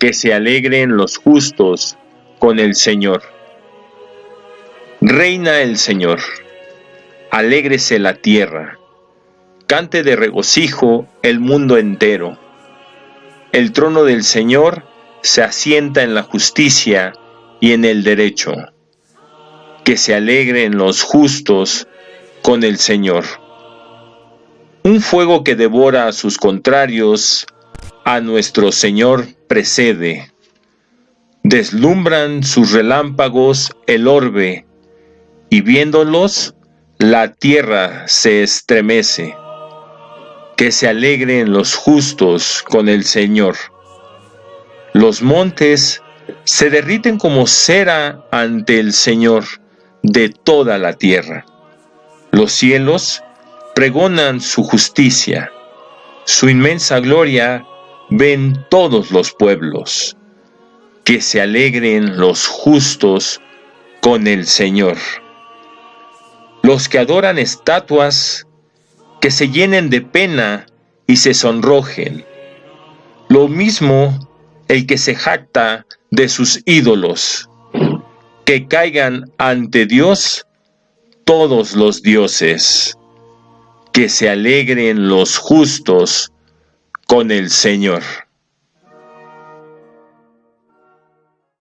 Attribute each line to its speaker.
Speaker 1: Que se alegren los justos con el Señor. Reina el Señor. Alégrese la tierra. Cante de regocijo el mundo entero. El trono del Señor se asienta en la justicia y en el derecho. Que se alegren los justos con el Señor. Un fuego que devora a sus contrarios, a nuestro Señor precede. Deslumbran sus relámpagos el orbe, y viéndolos, la tierra se estremece. Que se alegren los justos con el Señor. Los montes se derriten como cera ante el Señor de toda la tierra. Los cielos pregonan su justicia, su inmensa gloria ven todos los pueblos. Que se alegren los justos con el Señor. Los que adoran estatuas, que se llenen de pena y se sonrojen. Lo mismo el que se jacta de sus ídolos, que caigan ante Dios todos los dioses, que se alegren los justos con el Señor.